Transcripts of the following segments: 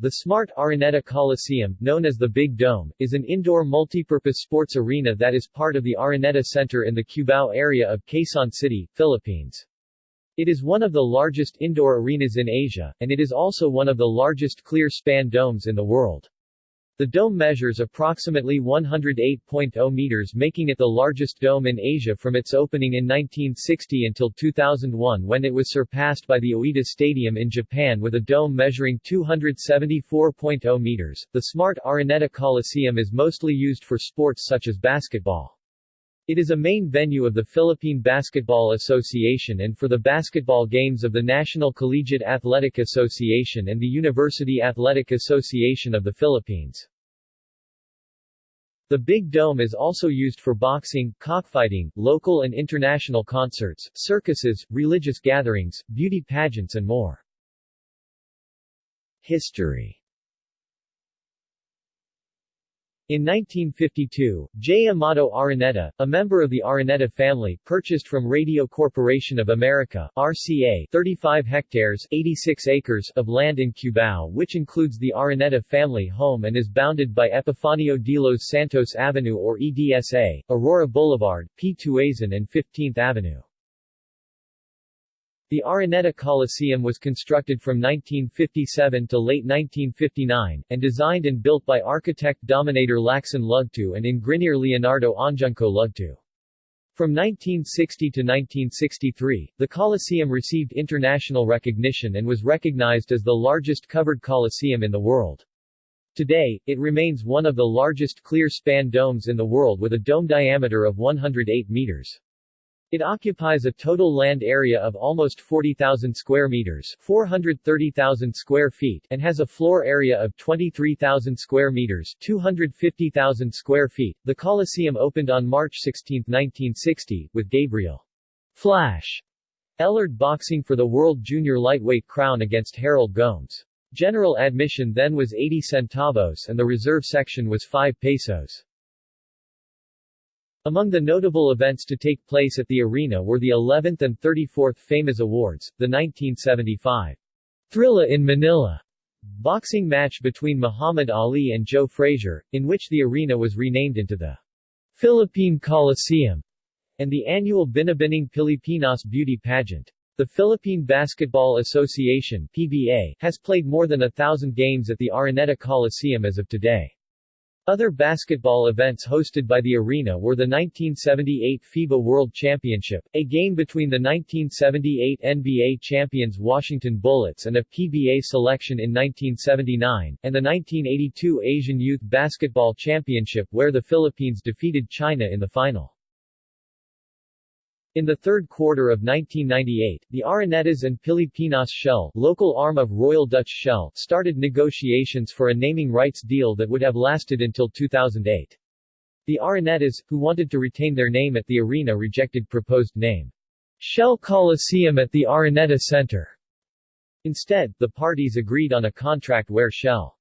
The Smart Araneta Coliseum, known as the Big Dome, is an indoor multipurpose sports arena that is part of the Araneta Center in the Cubao area of Quezon City, Philippines. It is one of the largest indoor arenas in Asia, and it is also one of the largest clear-span domes in the world. The dome measures approximately 108.0 meters making it the largest dome in Asia from its opening in 1960 until 2001 when it was surpassed by the Oita Stadium in Japan with a dome measuring 274.0 meters. The Smart Araneta Coliseum is mostly used for sports such as basketball. It is a main venue of the Philippine Basketball Association and for the basketball games of the National Collegiate Athletic Association and the University Athletic Association of the Philippines. The Big Dome is also used for boxing, cockfighting, local and international concerts, circuses, religious gatherings, beauty pageants and more. History In 1952, J. Amado Araneta, a member of the Araneta family, purchased from Radio Corporation of America RCA 35 hectares 86 acres of land in Cubao which includes the Araneta family home and is bounded by Epifanio de los Santos Avenue or EDSA, Aurora Boulevard, P. Tuazon and 15th Avenue. The Araneta Coliseum was constructed from 1957 to late 1959, and designed and built by architect Dominator Lacson Lugto and engineer Leonardo Anjunco Lugto. From 1960 to 1963, the Coliseum received international recognition and was recognized as the largest covered coliseum in the world. Today, it remains one of the largest clear-span domes in the world with a dome diameter of 108 meters. It occupies a total land area of almost 40,000 square meters 430,000 square feet and has a floor area of 23,000 square meters 250,000 square feet. The Coliseum opened on March 16, 1960, with Gabriel Flash Elorde boxing for the World Junior Lightweight crown against Harold Gomes. General admission then was 80 centavos and the reserve section was 5 pesos. Among the notable events to take place at the arena were the 11th and 34th FAMAS Awards, the 1975 Thrilla in Manila boxing match between Muhammad Ali and Joe Frazier, in which the arena was renamed into the Philippine Coliseum, and the annual Binibining Pilipinas beauty pageant. The Philippine Basketball Association PBA, has played more than a thousand games at the Araneta Coliseum as of today. Other basketball events hosted by the arena were the 1978 FIBA World Championship, a game between the 1978 NBA champions Washington Bullets and a PBA selection in 1979, and the 1982 Asian Youth Basketball Championship where the Philippines defeated China in the final. In the third quarter of 1998, the Aranetas and Pilipinas Shell, local arm of Royal Dutch Shell, started negotiations for a naming rights deal that would have lasted until 2008. The Aranetas, who wanted to retain their name at the arena rejected proposed name, Shell Coliseum at the Araneta Center. Instead, the parties agreed on a contract where Shell's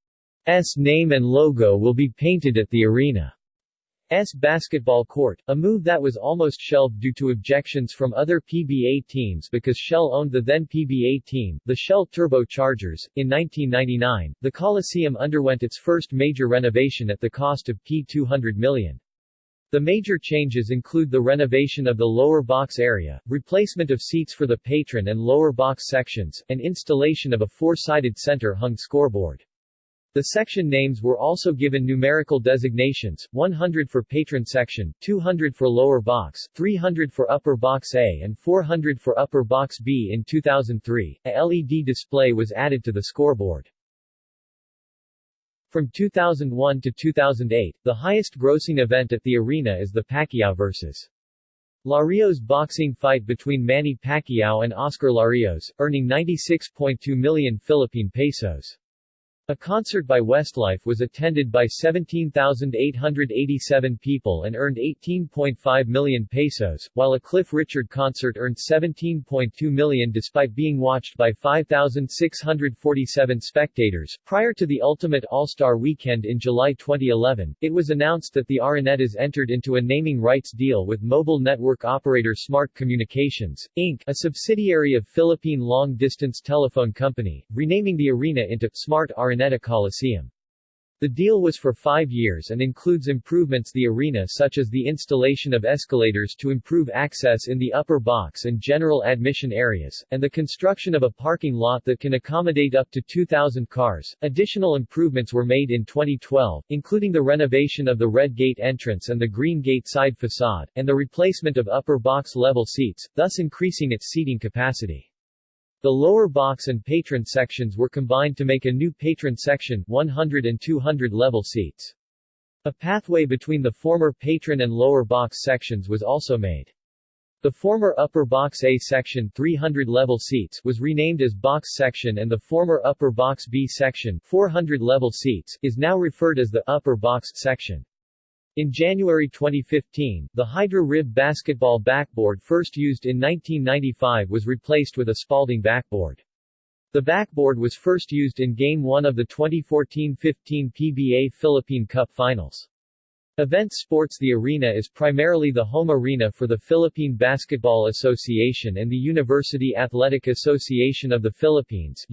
name and logo will be painted at the arena. S basketball court, a move that was almost shelved due to objections from other PBA teams because Shell owned the then PBA team, the Shell Turbo Chargers. In 1999, the Coliseum underwent its first major renovation at the cost of P200 million. The major changes include the renovation of the lower box area, replacement of seats for the patron and lower box sections, and installation of a four-sided center-hung scoreboard. The section names were also given numerical designations, 100 for patron section, 200 for lower box, 300 for upper box A and 400 for upper box B. In 2003, a LED display was added to the scoreboard. From 2001 to 2008, the highest-grossing event at the arena is the Pacquiao vs. Larios boxing fight between Manny Pacquiao and Oscar Larios, earning 96.2 million Philippine pesos. A concert by Westlife was attended by 17,887 people and earned 18.5 million pesos, while a Cliff Richard concert earned 17.2 million despite being watched by 5,647 spectators. Prior to the Ultimate All-Star Weekend in July 2011, it was announced that the Aranetas entered into a naming rights deal with mobile network operator Smart Communications, Inc., a subsidiary of Philippine Long Distance Telephone Company, renaming the arena into Smart Araneta Araneta Coliseum. The deal was for five years and includes improvements to the arena such as the installation of escalators to improve access in the upper box and general admission areas, and the construction of a parking lot that can accommodate up to 2,000 cars. Additional improvements were made in 2012, including the renovation of the Red Gate entrance and the Green Gate side facade, and the replacement of upper box level seats, thus increasing its seating capacity. The lower box and patron sections were combined to make a new patron section 100 and 200 level seats. A pathway between the former patron and lower box sections was also made. The former upper box A section 300 level seats was renamed as box section and the former upper box B section 400 level seats is now referred as the upper box section. In January 2015, the Hydra Rib basketball backboard first used in 1995 was replaced with a Spalding backboard. The backboard was first used in Game 1 of the 2014-15 PBA Philippine Cup Finals. Event Sports The arena is primarily the home arena for the Philippine Basketball Association and the University Athletic Association of the Philippines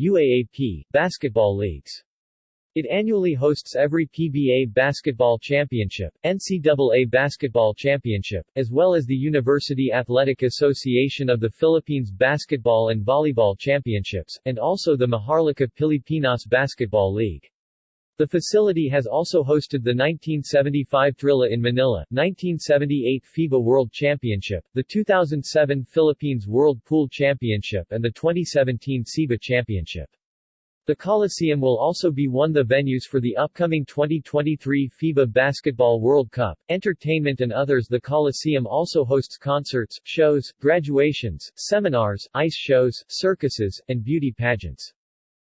basketball leagues. It annually hosts every PBA Basketball Championship, NCAA Basketball Championship, as well as the University Athletic Association of the Philippines Basketball and Volleyball Championships, and also the Maharlika Pilipinas Basketball League. The facility has also hosted the 1975 Thrilla in Manila, 1978 FIBA World Championship, the 2007 Philippines World Pool Championship and the 2017 SEABA Championship. The Coliseum will also be one of the venues for the upcoming 2023 FIBA Basketball World Cup, entertainment and others The Coliseum also hosts concerts, shows, graduations, seminars, ice shows, circuses, and beauty pageants.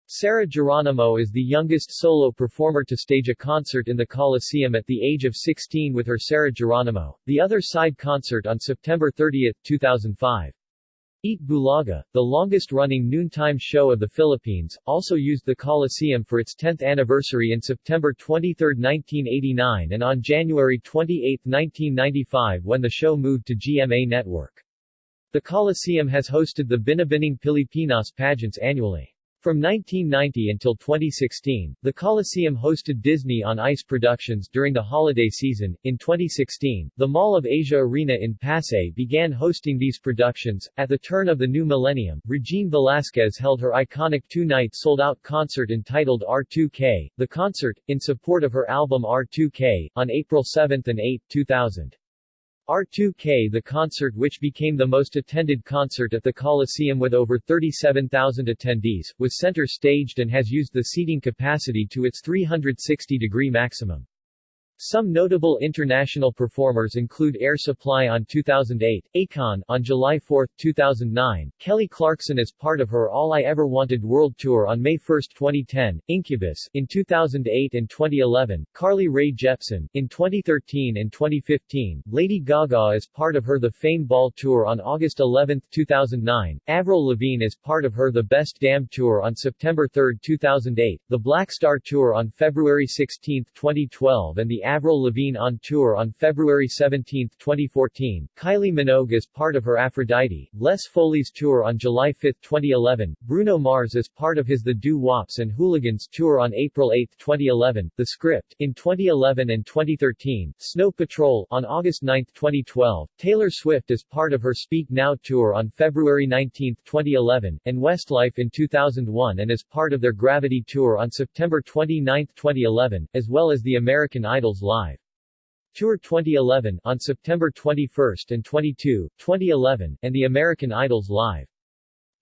Sarah Geronimo is the youngest solo performer to stage a concert in the Coliseum at the age of 16 with her Sarah Geronimo, the other side concert on September 30, 2005. Eat Bulaga, the longest-running noontime show of the Philippines, also used the Coliseum for its 10th anniversary in September 23, 1989 and on January 28, 1995 when the show moved to GMA Network. The Coliseum has hosted the Binibining Pilipinas pageants annually. From 1990 until 2016, the Coliseum hosted Disney on Ice productions during the holiday season. In 2016, the Mall of Asia Arena in Pasay began hosting these productions. At the turn of the new millennium, Regine Velasquez held her iconic two-night sold-out concert entitled R2K, the concert, in support of her album R2K, on April 7 and 8, 2000. R2K The concert which became the most attended concert at the Coliseum with over 37,000 attendees, was center-staged and has used the seating capacity to its 360-degree maximum. Some notable international performers include Air Supply on 2008, Akon on July 4, 2009, Kelly Clarkson as part of her All I Ever Wanted World Tour on May 1, 2010, Incubus in 2008 and 2011, Carly Rae Jepsen in 2013 and 2015, Lady Gaga as part of her The Fame Ball Tour on August 11, 2009, Avril Lavigne as part of her The Best Damn Tour on September 3, 2008, the Black Star Tour on February 16, 2012 and the Avril Lavigne on tour on February 17, 2014, Kylie Minogue as part of her Aphrodite, Les Folies tour on July 5, 2011, Bruno Mars as part of his The Doo Wops and Hooligans tour on April 8, 2011, The Script, in 2011 and 2013, Snow Patrol, on August 9, 2012, Taylor Swift as part of her Speak Now tour on February 19, 2011, and Westlife in 2001 and as part of their Gravity tour on September 29, 2011, as well as the American Idol's Live. Tour 2011 on September 21 and 22, 2011, and the American Idols Live.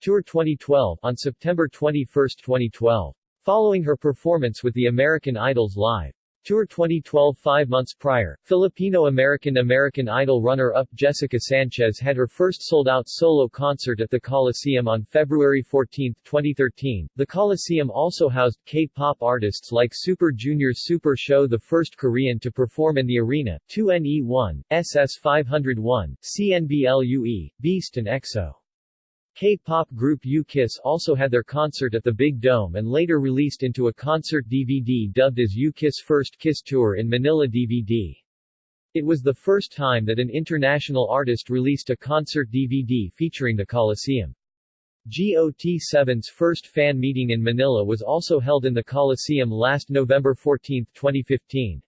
Tour 2012 on September 21, 2012. Following her performance with the American Idols Live. Tour 2012 Five months prior, Filipino-American American Idol runner-up Jessica Sanchez had her first sold-out solo concert at the Coliseum on February 14, 2013. The Coliseum also housed K-pop artists like Super Junior's Super Show the first Korean to perform in the arena, 2NE1, SS501, CNBLUE, Beast and EXO. K-pop group U-KISS also had their concert at the Big Dome and later released into a concert DVD dubbed as U-KISS First Kiss Tour in Manila DVD. It was the first time that an international artist released a concert DVD featuring the Coliseum. GOT7's first fan meeting in Manila was also held in the Coliseum last November 14, 2015.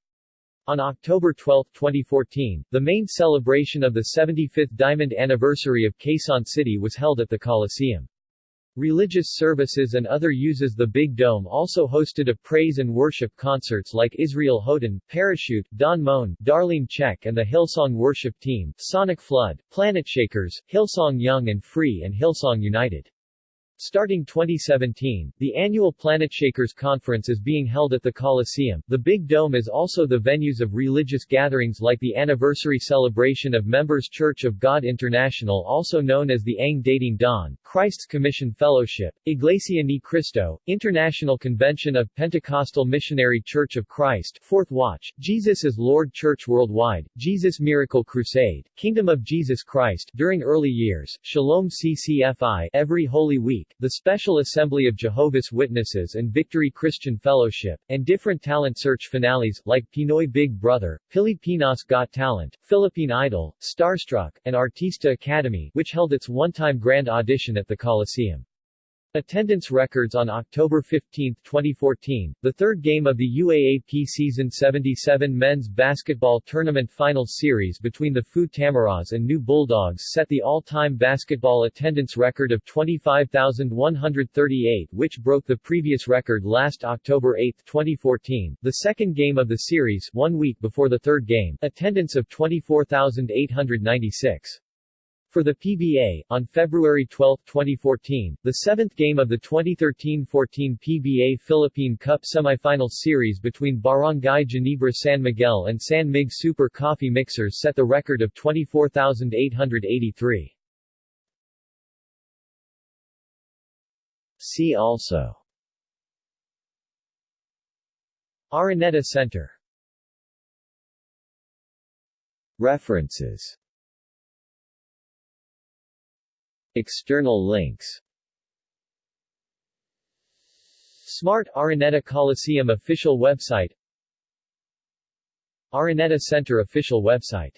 On October 12, 2014, the main celebration of the 75th Diamond Anniversary of Quezon City was held at the Coliseum. Religious services and other uses The Big Dome also hosted a praise and worship concerts like Israel Houghton, Parachute, Don Moen, Darlene Zschech and the Hillsong Worship Team, Sonic Flood, Planetshakers, Hillsong Young and Free and Hillsong United. Starting 2017, the annual Planetshakers Conference is being held at the Coliseum. The Big Dome is also the venues of religious gatherings like the anniversary celebration of Members Church of God International also known as the Ang Dating Daan, Christ's Commission Fellowship, Iglesia Ni Cristo, International Convention of Pentecostal Missionary Church of Christ, Fourth Watch, Jesus is Lord Church Worldwide, Jesus Miracle Crusade, Kingdom of Jesus Christ, during early years, Shalom CCFI, Every Holy Week, the Special Assembly of Jehovah's Witnesses and Victory Christian Fellowship, and different talent search finales, like Pinoy Big Brother, Pilipinas Got Talent, Philippine Idol, Starstruck, and Artista Academy, which held its one-time grand audition at the Coliseum. Attendance records on October 15, 2014, the third game of the UAAP Season 77 Men's Basketball Tournament Finals Series between the FEU Tamaraws and NU Bulldogs set the all-time basketball attendance record of 25,138 which broke the previous record last October 8, 2014. The second game of the series, one week before the third game, attendance of 24,896. For the PBA, on February 12, 2014, the seventh game of the 2013-14 PBA Philippine Cup semifinal series between Barangay Ginebra San Miguel and San Mig Super Coffee Mixers set the record of 24,883. See also Araneta Center References External links. Smart Araneta Coliseum official website. Araneta Center official website